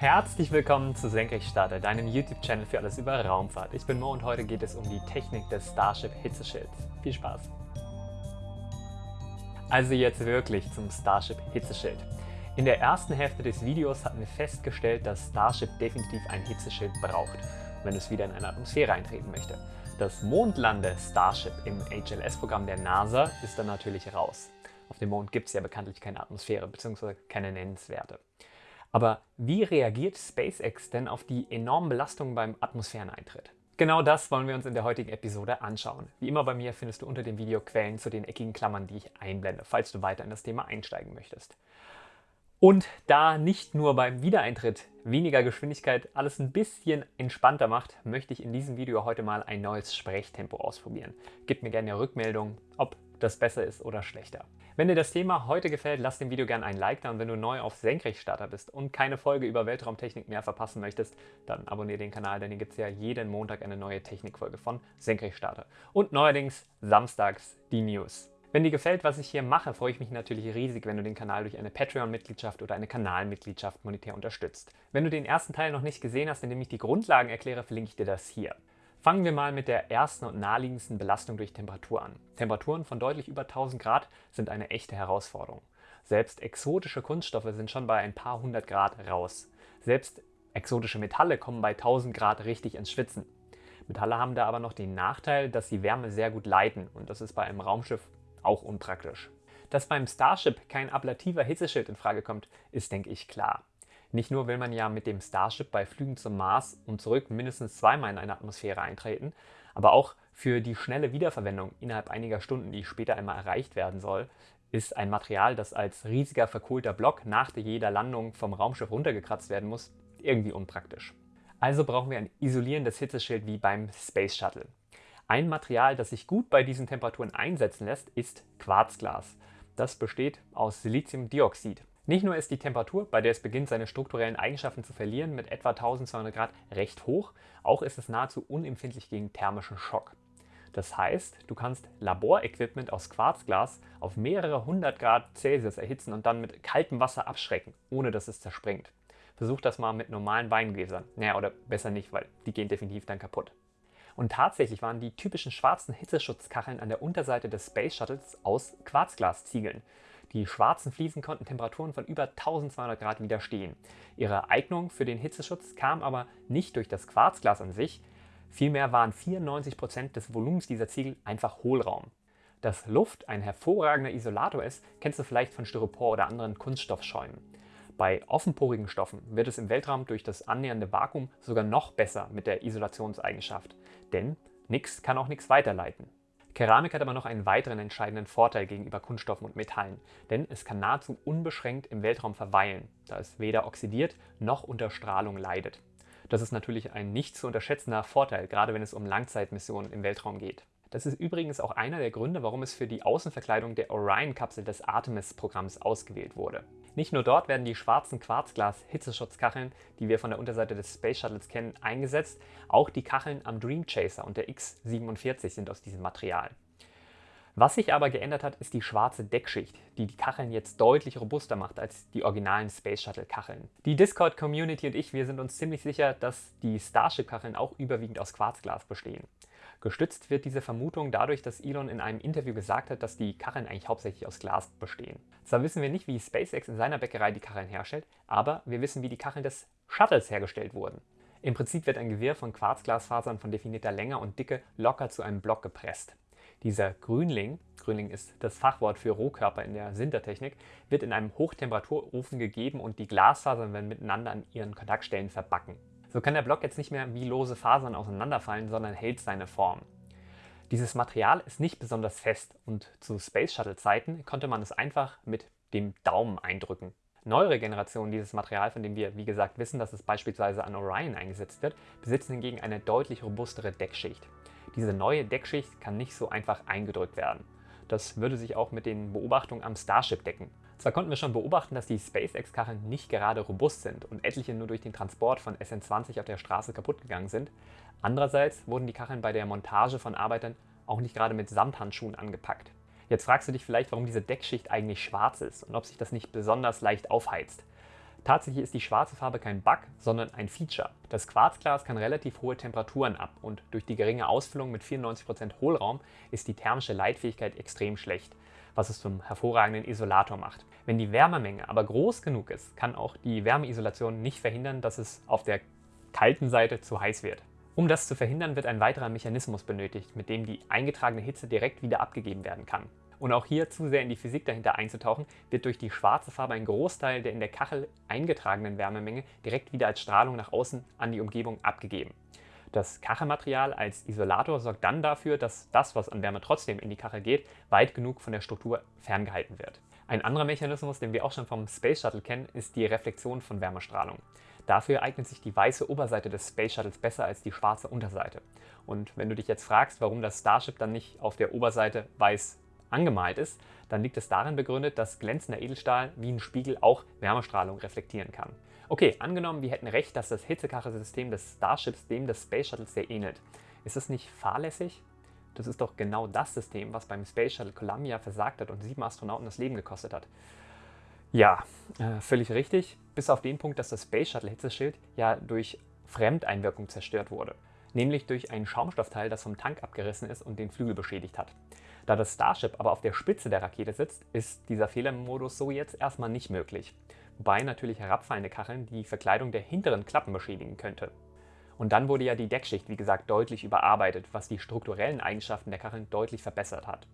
Herzlich willkommen zu Senkrechtstarter, deinem YouTube-Channel für alles über Raumfahrt. Ich bin Mo und heute geht es um die Technik des Starship Hitzeschilds. Viel Spaß! Also jetzt wirklich zum Starship Hitzeschild. In der ersten Hälfte des Videos hatten wir festgestellt, dass Starship definitiv ein Hitzeschild braucht, wenn es wieder in eine Atmosphäre eintreten möchte. Das Mondlande-Starship im HLS-Programm der NASA ist dann natürlich raus. Auf dem Mond gibt es ja bekanntlich keine Atmosphäre bzw. keine nennenswerte. Aber wie reagiert SpaceX denn auf die enormen Belastungen beim Atmosphäreneintritt? Genau das wollen wir uns in der heutigen Episode anschauen. Wie immer bei mir findest du unter dem Video Quellen zu den eckigen Klammern, die ich einblende, falls du weiter in das Thema einsteigen möchtest. Und da nicht nur beim Wiedereintritt weniger Geschwindigkeit alles ein bisschen entspannter macht, möchte ich in diesem Video heute mal ein neues Sprechtempo ausprobieren. Gib mir gerne Rückmeldung, ob das besser ist oder schlechter. Wenn dir das Thema heute gefällt, lass dem Video gerne ein Like da und wenn du neu auf Senkrechtstarter bist und keine Folge über Weltraumtechnik mehr verpassen möchtest, dann abonniere den Kanal, denn hier gibt es ja jeden Montag eine neue Technikfolge von Senkrechtstarter. Und neuerdings samstags die News. Wenn dir gefällt, was ich hier mache, freue ich mich natürlich riesig, wenn du den Kanal durch eine Patreon-Mitgliedschaft oder eine Kanalmitgliedschaft monetär unterstützt. Wenn du den ersten Teil noch nicht gesehen hast, in dem ich die Grundlagen erkläre, verlinke ich dir das hier. Fangen wir mal mit der ersten und naheliegendsten Belastung durch Temperatur an. Temperaturen von deutlich über 1000 Grad sind eine echte Herausforderung. Selbst exotische Kunststoffe sind schon bei ein paar hundert Grad raus. Selbst exotische Metalle kommen bei 1000 Grad richtig ins Schwitzen. Metalle haben da aber noch den Nachteil, dass sie Wärme sehr gut leiten und das ist bei einem Raumschiff auch unpraktisch. Dass beim Starship kein ablativer Hitzeschild in Frage kommt, ist denke ich klar. Nicht nur will man ja mit dem Starship bei Flügen zum Mars und zurück mindestens zweimal in eine Atmosphäre eintreten, aber auch für die schnelle Wiederverwendung innerhalb einiger Stunden, die später einmal erreicht werden soll, ist ein Material, das als riesiger verkohlter Block nach jeder Landung vom Raumschiff runtergekratzt werden muss, irgendwie unpraktisch. Also brauchen wir ein isolierendes Hitzeschild wie beim Space Shuttle. Ein Material, das sich gut bei diesen Temperaturen einsetzen lässt, ist Quarzglas. Das besteht aus Siliziumdioxid. Nicht nur ist die Temperatur, bei der es beginnt, seine strukturellen Eigenschaften zu verlieren, mit etwa 1200 Grad recht hoch, auch ist es nahezu unempfindlich gegen thermischen Schock. Das heißt, du kannst Laborequipment aus Quarzglas auf mehrere hundert Grad Celsius erhitzen und dann mit kaltem Wasser abschrecken, ohne dass es zerspringt. Versuch das mal mit normalen Weingläsern. Naja, oder besser nicht, weil die gehen definitiv dann kaputt. Und tatsächlich waren die typischen schwarzen Hitzeschutzkacheln an der Unterseite des Space Shuttles aus Quarzglasziegeln. Die schwarzen Fliesen konnten Temperaturen von über 1200 Grad widerstehen. Ihre Eignung für den Hitzeschutz kam aber nicht durch das Quarzglas an sich, vielmehr waren 94% des Volumens dieser Ziegel einfach Hohlraum. Dass Luft ein hervorragender Isolator ist, kennst du vielleicht von Styropor oder anderen Kunststoffschäumen. Bei offenporigen Stoffen wird es im Weltraum durch das annähernde Vakuum sogar noch besser mit der Isolationseigenschaft, denn nichts kann auch nichts weiterleiten. Keramik hat aber noch einen weiteren entscheidenden Vorteil gegenüber Kunststoffen und Metallen, denn es kann nahezu unbeschränkt im Weltraum verweilen, da es weder oxidiert noch unter Strahlung leidet. Das ist natürlich ein nicht zu unterschätzender Vorteil, gerade wenn es um Langzeitmissionen im Weltraum geht. Das ist übrigens auch einer der Gründe, warum es für die Außenverkleidung der Orion-Kapsel des Artemis-Programms ausgewählt wurde. Nicht nur dort werden die schwarzen Quarzglas-Hitzeschutzkacheln, die wir von der Unterseite des Space Shuttles kennen, eingesetzt, auch die Kacheln am Dream Chaser und der X-47 sind aus diesem Material. Was sich aber geändert hat, ist die schwarze Deckschicht, die die Kacheln jetzt deutlich robuster macht als die originalen Space Shuttle Kacheln. Die Discord Community und ich, wir sind uns ziemlich sicher, dass die Starship Kacheln auch überwiegend aus Quarzglas bestehen. Gestützt wird diese Vermutung dadurch, dass Elon in einem Interview gesagt hat, dass die Kacheln eigentlich hauptsächlich aus Glas bestehen. Zwar wissen wir nicht, wie SpaceX in seiner Bäckerei die Kacheln herstellt, aber wir wissen, wie die Kacheln des Shuttles hergestellt wurden. Im Prinzip wird ein Gewirr von Quarzglasfasern von definierter Länge und Dicke locker zu einem Block gepresst. Dieser Grünling, Grünling ist das Fachwort für Rohkörper in der Sintertechnik, wird in einem Hochtemperaturofen gegeben und die Glasfasern werden miteinander an ihren Kontaktstellen verbacken. So kann der Block jetzt nicht mehr wie lose Fasern auseinanderfallen, sondern hält seine Form. Dieses Material ist nicht besonders fest und zu Space Shuttle Zeiten konnte man es einfach mit dem Daumen eindrücken. Neuere Generationen dieses Material, von dem wir wie gesagt wissen, dass es beispielsweise an Orion eingesetzt wird, besitzen hingegen eine deutlich robustere Deckschicht. Diese neue Deckschicht kann nicht so einfach eingedrückt werden. Das würde sich auch mit den Beobachtungen am Starship decken. Zwar konnten wir schon beobachten, dass die SpaceX-Kacheln nicht gerade robust sind und etliche nur durch den Transport von SN20 auf der Straße kaputt gegangen sind, andererseits wurden die Kacheln bei der Montage von Arbeitern auch nicht gerade mit Samthandschuhen angepackt. Jetzt fragst du dich vielleicht, warum diese Deckschicht eigentlich schwarz ist und ob sich das nicht besonders leicht aufheizt. Tatsächlich ist die schwarze Farbe kein Bug, sondern ein Feature. Das Quarzglas kann relativ hohe Temperaturen ab und durch die geringe Ausfüllung mit 94% Hohlraum ist die thermische Leitfähigkeit extrem schlecht, was es zum hervorragenden Isolator macht. Wenn die Wärmemenge aber groß genug ist, kann auch die Wärmeisolation nicht verhindern, dass es auf der kalten Seite zu heiß wird. Um das zu verhindern, wird ein weiterer Mechanismus benötigt, mit dem die eingetragene Hitze direkt wieder abgegeben werden kann. Und auch hier zu sehr in die Physik dahinter einzutauchen, wird durch die schwarze Farbe ein Großteil der in der Kachel eingetragenen Wärmemenge direkt wieder als Strahlung nach außen an die Umgebung abgegeben. Das Kachelmaterial als Isolator sorgt dann dafür, dass das, was an Wärme trotzdem in die Kachel geht, weit genug von der Struktur ferngehalten wird. Ein anderer Mechanismus, den wir auch schon vom Space Shuttle kennen, ist die Reflexion von Wärmestrahlung. Dafür eignet sich die weiße Oberseite des Space Shuttles besser als die schwarze Unterseite. Und wenn du dich jetzt fragst, warum das Starship dann nicht auf der Oberseite weiß angemalt ist, dann liegt es darin begründet, dass glänzender Edelstahl wie ein Spiegel auch Wärmestrahlung reflektieren kann. Okay, angenommen, wir hätten recht, dass das Hitzekachelsystem des Starships dem des Space Shuttles sehr ähnelt. Ist das nicht fahrlässig? Das ist doch genau das System, was beim Space Shuttle Columbia versagt hat und sieben Astronauten das Leben gekostet hat. Ja, äh, völlig richtig, bis auf den Punkt, dass das Space Shuttle Hitzeschild ja durch Fremdeinwirkung zerstört wurde, nämlich durch ein Schaumstoffteil, das vom Tank abgerissen ist und den Flügel beschädigt hat. Da das Starship aber auf der Spitze der Rakete sitzt, ist dieser Fehlermodus so jetzt erstmal nicht möglich. Wobei natürlich herabfallende Kacheln die Verkleidung der hinteren Klappen beschädigen könnte. Und dann wurde ja die Deckschicht, wie gesagt, deutlich überarbeitet, was die strukturellen Eigenschaften der Kacheln deutlich verbessert hat.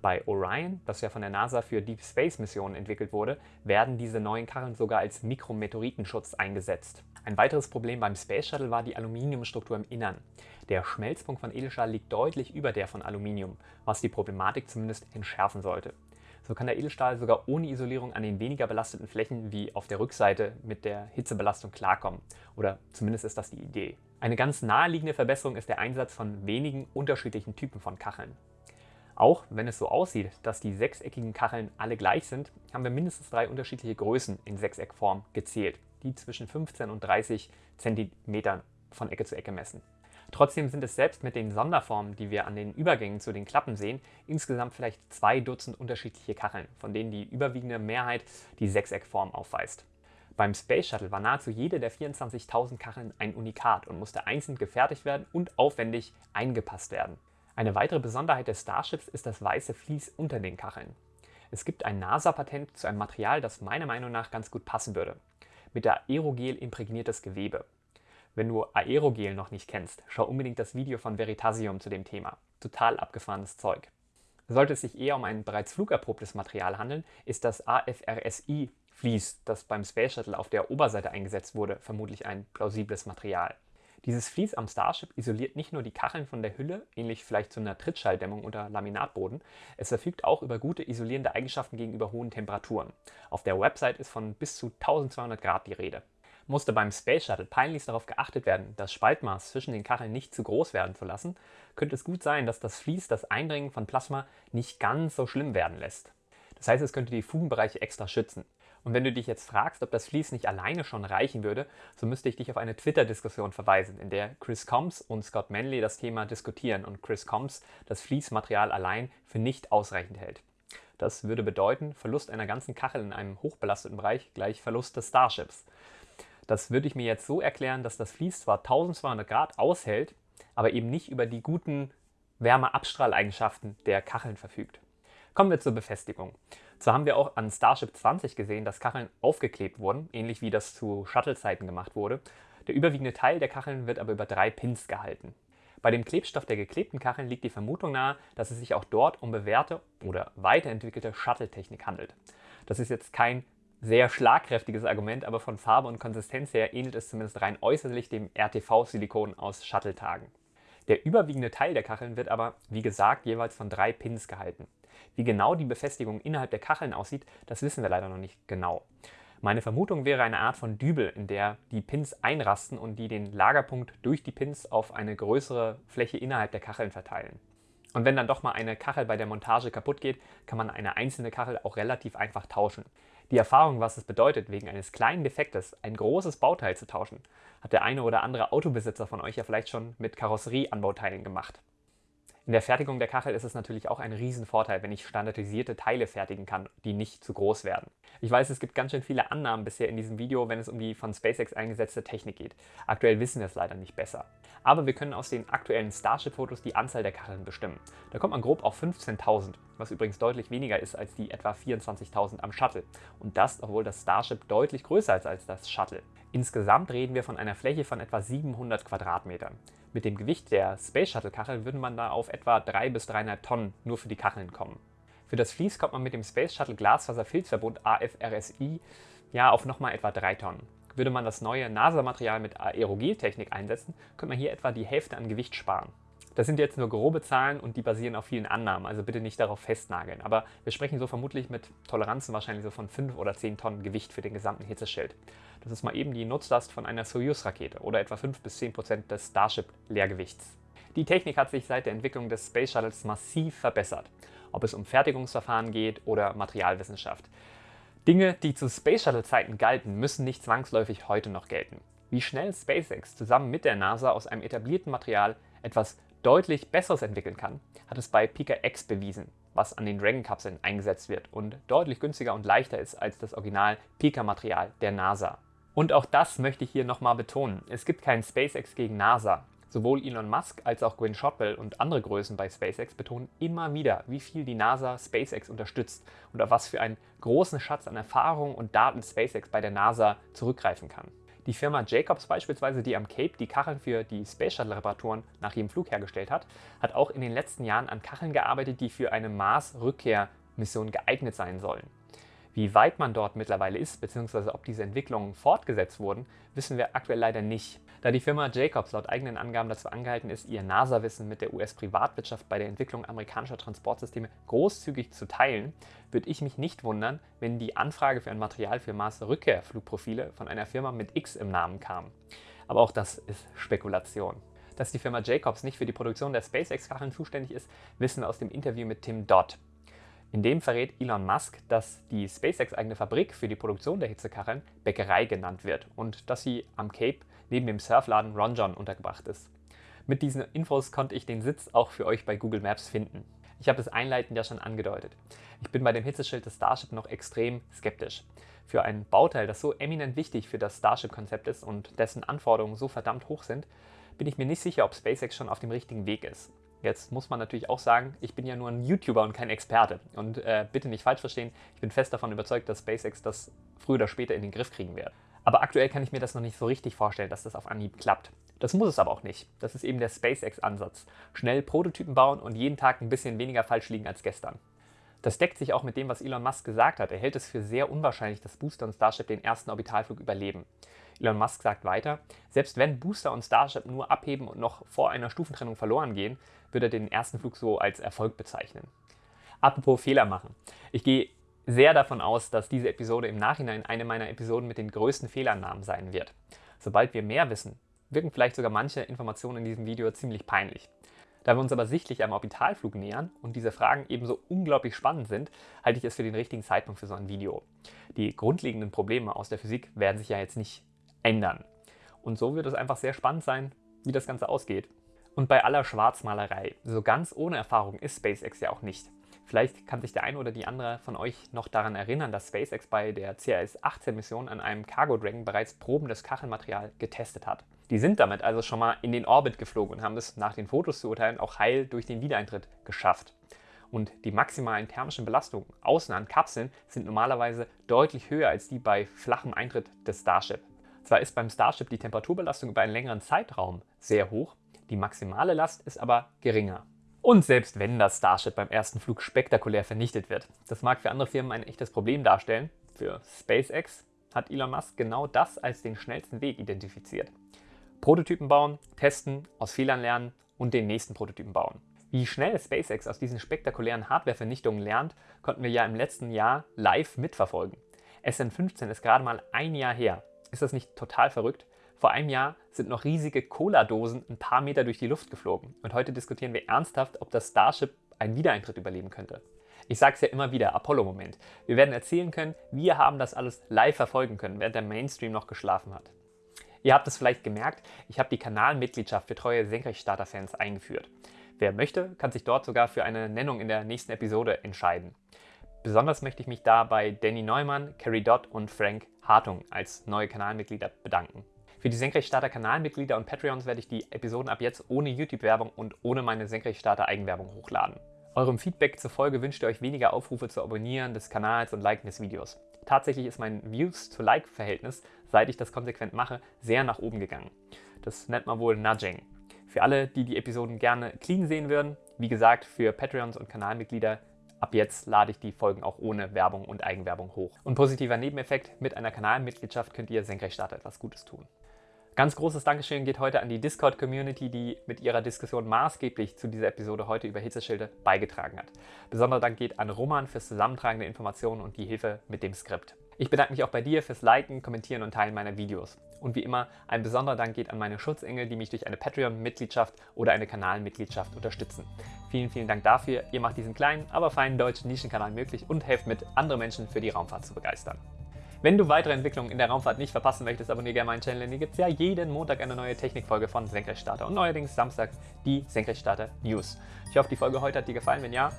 Bei Orion, das ja von der NASA für Deep Space Missionen entwickelt wurde, werden diese neuen Kacheln sogar als Mikrometeoritenschutz eingesetzt. Ein weiteres Problem beim Space Shuttle war die Aluminiumstruktur im Innern. Der Schmelzpunkt von Edelstahl liegt deutlich über der von Aluminium, was die Problematik zumindest entschärfen sollte. So kann der Edelstahl sogar ohne Isolierung an den weniger belasteten Flächen wie auf der Rückseite mit der Hitzebelastung klarkommen. Oder zumindest ist das die Idee. Eine ganz naheliegende Verbesserung ist der Einsatz von wenigen unterschiedlichen Typen von Kacheln. Auch wenn es so aussieht, dass die sechseckigen Kacheln alle gleich sind, haben wir mindestens drei unterschiedliche Größen in Sechseckform gezählt die zwischen 15 und 30 cm von Ecke zu Ecke messen. Trotzdem sind es selbst mit den Sonderformen, die wir an den Übergängen zu den Klappen sehen, insgesamt vielleicht zwei Dutzend unterschiedliche Kacheln, von denen die überwiegende Mehrheit die Sechseckform aufweist. Beim Space Shuttle war nahezu jede der 24.000 Kacheln ein Unikat und musste einzeln gefertigt werden und aufwendig eingepasst werden. Eine weitere Besonderheit des Starships ist das weiße Vlies unter den Kacheln. Es gibt ein NASA-Patent zu einem Material, das meiner Meinung nach ganz gut passen würde mit Aerogel imprägniertes Gewebe. Wenn du Aerogel noch nicht kennst, schau unbedingt das Video von Veritasium zu dem Thema. Total abgefahrenes Zeug. Sollte es sich eher um ein bereits flugerprobtes Material handeln, ist das AFRSI Vlies, das beim Space Shuttle auf der Oberseite eingesetzt wurde, vermutlich ein plausibles Material. Dieses Vlies am Starship isoliert nicht nur die Kacheln von der Hülle, ähnlich vielleicht zu einer Trittschalldämmung unter Laminatboden, es verfügt auch über gute isolierende Eigenschaften gegenüber hohen Temperaturen. Auf der Website ist von bis zu 1200 Grad die Rede. Musste beim Space Shuttle peinlichst darauf geachtet werden, das Spaltmaß zwischen den Kacheln nicht zu groß werden zu lassen, könnte es gut sein, dass das Vlies das Eindringen von Plasma nicht ganz so schlimm werden lässt. Das heißt, es könnte die Fugenbereiche extra schützen. Und wenn du dich jetzt fragst, ob das Vlies nicht alleine schon reichen würde, so müsste ich dich auf eine Twitter-Diskussion verweisen, in der Chris Combs und Scott Manley das Thema diskutieren und Chris Combs das Fließmaterial allein für nicht ausreichend hält. Das würde bedeuten, Verlust einer ganzen Kachel in einem hochbelasteten Bereich gleich Verlust des Starships. Das würde ich mir jetzt so erklären, dass das Vlies zwar 1200 Grad aushält, aber eben nicht über die guten Wärmeabstrahleigenschaften der Kacheln verfügt. Kommen wir zur Befestigung. So haben wir auch an Starship 20 gesehen, dass Kacheln aufgeklebt wurden, ähnlich wie das zu Shuttle-Zeiten gemacht wurde. Der überwiegende Teil der Kacheln wird aber über drei Pins gehalten. Bei dem Klebstoff der geklebten Kacheln liegt die Vermutung nahe, dass es sich auch dort um bewährte oder weiterentwickelte Shuttle-Technik handelt. Das ist jetzt kein sehr schlagkräftiges Argument, aber von Farbe und Konsistenz her ähnelt es zumindest rein äußerlich dem RTV-Silikon aus Shuttle-Tagen. Der überwiegende Teil der Kacheln wird aber, wie gesagt, jeweils von drei Pins gehalten. Wie genau die Befestigung innerhalb der Kacheln aussieht, das wissen wir leider noch nicht genau. Meine Vermutung wäre eine Art von Dübel, in der die Pins einrasten und die den Lagerpunkt durch die Pins auf eine größere Fläche innerhalb der Kacheln verteilen. Und wenn dann doch mal eine Kachel bei der Montage kaputt geht, kann man eine einzelne Kachel auch relativ einfach tauschen. Die Erfahrung, was es bedeutet, wegen eines kleinen Defektes ein großes Bauteil zu tauschen, hat der eine oder andere Autobesitzer von euch ja vielleicht schon mit Karosserieanbauteilen gemacht. In der Fertigung der Kachel ist es natürlich auch ein Riesenvorteil, wenn ich standardisierte Teile fertigen kann, die nicht zu groß werden. Ich weiß, es gibt ganz schön viele Annahmen bisher in diesem Video, wenn es um die von SpaceX eingesetzte Technik geht. Aktuell wissen wir es leider nicht besser. Aber wir können aus den aktuellen Starship-Fotos die Anzahl der Kacheln bestimmen. Da kommt man grob auf 15.000, was übrigens deutlich weniger ist als die etwa 24.000 am Shuttle. Und das, obwohl das Starship deutlich größer ist als das Shuttle. Insgesamt reden wir von einer Fläche von etwa 700 Quadratmetern. Mit dem Gewicht der Space Shuttle Kachel würde man da auf etwa 3 bis 3,5 Tonnen nur für die Kacheln kommen. Für das Vlies kommt man mit dem Space Shuttle Glasfaserfilzverbund AFRSI ja auf nochmal etwa 3 Tonnen. Würde man das neue NASA-Material mit Aerogeltechnik einsetzen, könnte man hier etwa die Hälfte an Gewicht sparen. Das sind jetzt nur grobe Zahlen und die basieren auf vielen Annahmen, also bitte nicht darauf festnageln. Aber wir sprechen so vermutlich mit Toleranzen wahrscheinlich so von 5 oder 10 Tonnen Gewicht für den gesamten Hitzeschild. Das ist mal eben die Nutzlast von einer Soyuz-Rakete oder etwa 5 bis 10 Prozent des Starship-Leergewichts. Die Technik hat sich seit der Entwicklung des Space Shuttles massiv verbessert, ob es um Fertigungsverfahren geht oder Materialwissenschaft. Dinge, die zu Space Shuttle-Zeiten galten, müssen nicht zwangsläufig heute noch gelten. Wie schnell SpaceX zusammen mit der NASA aus einem etablierten Material etwas deutlich Besseres entwickeln kann, hat es bei Pika X bewiesen, was an den Dragon-Kapseln eingesetzt wird und deutlich günstiger und leichter ist als das Original Pika-Material der NASA. Und auch das möchte ich hier nochmal betonen. Es gibt kein SpaceX gegen NASA. Sowohl Elon Musk als auch Gwynne Shotwell und andere Größen bei SpaceX betonen immer wieder, wie viel die NASA SpaceX unterstützt und auf was für einen großen Schatz an Erfahrung und Daten SpaceX bei der NASA zurückgreifen kann. Die Firma Jacobs beispielsweise, die am Cape die Kacheln für die Space Shuttle Reparaturen nach jedem Flug hergestellt hat, hat auch in den letzten Jahren an Kacheln gearbeitet, die für eine Mars-Rückkehrmission geeignet sein sollen. Wie weit man dort mittlerweile ist, bzw. ob diese Entwicklungen fortgesetzt wurden, wissen wir aktuell leider nicht. Da die Firma Jacobs laut eigenen Angaben dazu angehalten ist, ihr NASA-Wissen mit der US-Privatwirtschaft bei der Entwicklung amerikanischer Transportsysteme großzügig zu teilen, würde ich mich nicht wundern, wenn die Anfrage für ein Material für Mars-Rückkehrflugprofile von einer Firma mit X im Namen kam. Aber auch das ist Spekulation. Dass die Firma Jacobs nicht für die Produktion der SpaceX-Kacheln zuständig ist, wissen wir aus dem Interview mit Tim Dodd. In dem verrät Elon Musk, dass die SpaceX-eigene Fabrik für die Produktion der Hitzekacheln Bäckerei genannt wird und dass sie am Cape neben dem Surfladen Ron John untergebracht ist. Mit diesen Infos konnte ich den Sitz auch für euch bei Google Maps finden. Ich habe es einleitend ja schon angedeutet. Ich bin bei dem Hitzeschild des Starship noch extrem skeptisch. Für ein Bauteil, das so eminent wichtig für das Starship-Konzept ist und dessen Anforderungen so verdammt hoch sind, bin ich mir nicht sicher, ob SpaceX schon auf dem richtigen Weg ist. Jetzt muss man natürlich auch sagen, ich bin ja nur ein YouTuber und kein Experte. Und äh, bitte nicht falsch verstehen, ich bin fest davon überzeugt, dass SpaceX das früher oder später in den Griff kriegen wird. Aber aktuell kann ich mir das noch nicht so richtig vorstellen, dass das auf Anhieb klappt. Das muss es aber auch nicht. Das ist eben der SpaceX-Ansatz. Schnell Prototypen bauen und jeden Tag ein bisschen weniger falsch liegen als gestern. Das deckt sich auch mit dem, was Elon Musk gesagt hat. Er hält es für sehr unwahrscheinlich, dass Booster und Starship den ersten Orbitalflug überleben. Elon Musk sagt weiter, selbst wenn Booster und Starship nur abheben und noch vor einer Stufentrennung verloren gehen, würde er den ersten Flug so als Erfolg bezeichnen. Apropos Fehler machen. Ich gehe sehr davon aus, dass diese Episode im Nachhinein eine meiner Episoden mit den größten Fehlannahmen sein wird. Sobald wir mehr wissen, wirken vielleicht sogar manche Informationen in diesem Video ziemlich peinlich. Da wir uns aber sichtlich am Orbitalflug nähern und diese Fragen ebenso unglaublich spannend sind, halte ich es für den richtigen Zeitpunkt für so ein Video. Die grundlegenden Probleme aus der Physik werden sich ja jetzt nicht ändern. Und so wird es einfach sehr spannend sein, wie das Ganze ausgeht. Und bei aller Schwarzmalerei, so ganz ohne Erfahrung ist SpaceX ja auch nicht. Vielleicht kann sich der eine oder die andere von euch noch daran erinnern, dass SpaceX bei der CRS-18-Mission an einem Cargo Dragon bereits probendes Kachelmaterial getestet hat. Die sind damit also schon mal in den Orbit geflogen und haben es nach den Fotos zu urteilen auch heil durch den Wiedereintritt geschafft. Und die maximalen thermischen Belastungen außen an Kapseln sind normalerweise deutlich höher als die bei flachem Eintritt des Starship. Zwar ist beim Starship die Temperaturbelastung über einen längeren Zeitraum sehr hoch, die maximale Last ist aber geringer. Und selbst wenn das Starship beim ersten Flug spektakulär vernichtet wird, das mag für andere Firmen ein echtes Problem darstellen, für SpaceX hat Elon Musk genau das als den schnellsten Weg identifiziert. Prototypen bauen, testen, aus Fehlern lernen und den nächsten Prototypen bauen. Wie schnell SpaceX aus diesen spektakulären Hardware-Vernichtungen lernt, konnten wir ja im letzten Jahr live mitverfolgen. SN15 ist gerade mal ein Jahr her ist das nicht total verrückt? Vor einem Jahr sind noch riesige Cola-Dosen ein paar Meter durch die Luft geflogen. Und heute diskutieren wir ernsthaft, ob das Starship einen Wiedereintritt überleben könnte. Ich sage es ja immer wieder, Apollo-Moment. Wir werden erzählen können, wir haben das alles live verfolgen können, während der Mainstream noch geschlafen hat. Ihr habt es vielleicht gemerkt, ich habe die Kanalmitgliedschaft für treue Senkrechtstarter-Fans eingeführt. Wer möchte, kann sich dort sogar für eine Nennung in der nächsten Episode entscheiden. Besonders möchte ich mich da bei Danny Neumann, Carrie Dodd und Frank Hartung als neue Kanalmitglieder bedanken. Für die Senkrechtstarter Kanalmitglieder und Patreons werde ich die Episoden ab jetzt ohne YouTube-Werbung und ohne meine Senkrechtstarter Eigenwerbung hochladen. Eurem Feedback zufolge wünscht ihr euch weniger Aufrufe zu Abonnieren des Kanals und Liken des Videos. Tatsächlich ist mein Views-to-Like-Verhältnis, seit ich das konsequent mache, sehr nach oben gegangen. Das nennt man wohl Nudging. Für alle, die die Episoden gerne clean sehen würden, wie gesagt, für Patreons und Kanalmitglieder Ab jetzt lade ich die Folgen auch ohne Werbung und Eigenwerbung hoch. Und positiver Nebeneffekt, mit einer Kanalmitgliedschaft könnt ihr Senkrechtstarter etwas Gutes tun. Ganz großes Dankeschön geht heute an die Discord-Community, die mit ihrer Diskussion maßgeblich zu dieser Episode heute über Hitzeschilde beigetragen hat. Besonderer Dank geht an Roman fürs Zusammentragen der Informationen und die Hilfe mit dem Skript. Ich bedanke mich auch bei dir fürs Liken, Kommentieren und Teilen meiner Videos. Und wie immer, ein besonderer Dank geht an meine Schutzengel, die mich durch eine Patreon-Mitgliedschaft oder eine Kanalmitgliedschaft unterstützen. Vielen, vielen Dank dafür. Ihr macht diesen kleinen, aber feinen deutschen Nischenkanal möglich und helft mit, andere Menschen für die Raumfahrt zu begeistern. Wenn du weitere Entwicklungen in der Raumfahrt nicht verpassen möchtest, abonniere gerne meinen Channel, denn hier gibt es ja jeden Montag eine neue Technikfolge von Senkrechtstarter und neuerdings samstags die Senkrechtstarter News. Ich hoffe, die Folge heute hat dir gefallen. Wenn ja,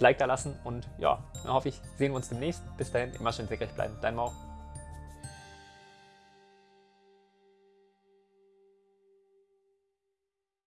Like da lassen und ja, dann hoffe ich, sehen wir uns demnächst. Bis dahin, immer schön senkrecht bleiben. Dein Mau.